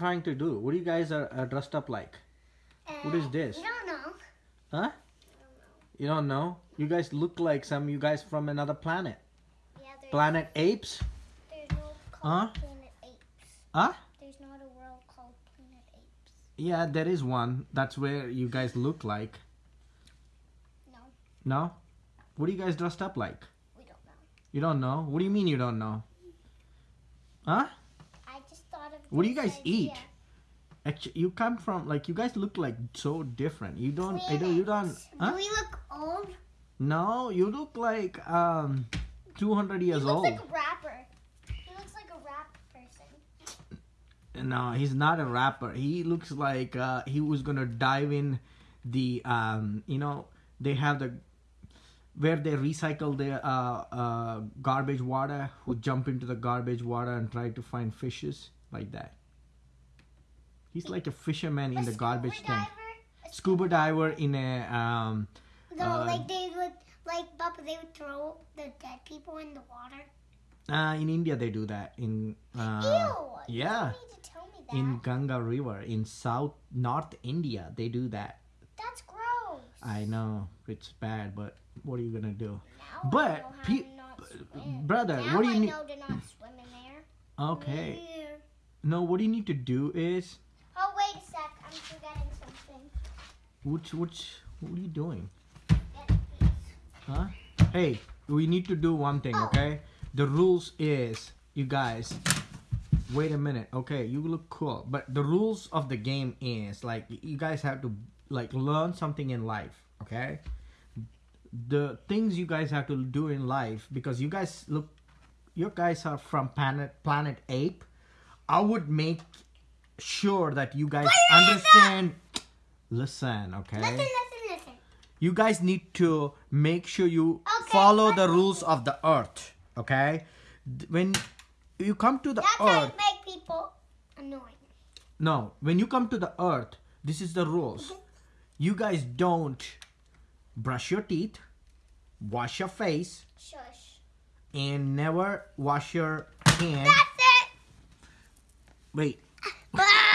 trying to do? What do you guys are, are dressed up like? What is Uh, this? You don't know. Huh? You don't know? You guys look like some you guys from another planet. Yeah, Planet apes? there's no Huh? Planet Apes. Huh? There's not a world called Planet Apes. Yeah, there is one. That's where you guys look like. No, No? What do you guys dressed up like? we don't know. You don't know? What do you mean you don't know? Huh? I just thought of. What do you guys eat? Actually, you come from like you guys look like so different. You don't. I don't. You don't. Huh? Do we look old? No, you look like um, two hundred years old. he looks old. like a rapper. He looks like a rap person. No, he's not a rapper. He looks like uh, he was gonna dive in the um, you know they have the where they recycle the uh, uh, garbage water who jump into the garbage water and try to find fishes like that. He's like a fisherman in the garbage scuba tank. A Scuba diver in a um, No, Uh, like they would, like Papa, they would throw the dead people in the water. uh in India they do that in uh, Ew! yeah. You don't need to tell me that. in Ganga River in South North India they do that. That's gross. I know it's bad, but what are you gonna do? Now But know how pe- to not swim. brother, now what do you need? know to not swim in there. Okay, Yeah. No, what you need to do is Oh wait a sec, I'm forgetting something. which which what are you doing? Huh? Hey, we need to do one thing, Oh. okay? The rules is you guys. Wait a minute, okay? You look cool, but the rules of the game is like you guys have to like learn something in life, okay? The things you guys have to do in life because you guys look, you guys are from planet Planet Ape. I would make sure that you guys understand. Listen, okay? Listen, listen, listen. you guys need to make sure you Okay, follow the rules of the earth okay when you come to the That's earth you make people annoying. no when you come to the earth this is the rules mm-hmm. you guys don't brush your teeth wash your face Shush. and never wash your hand That's it. Wait. Ah.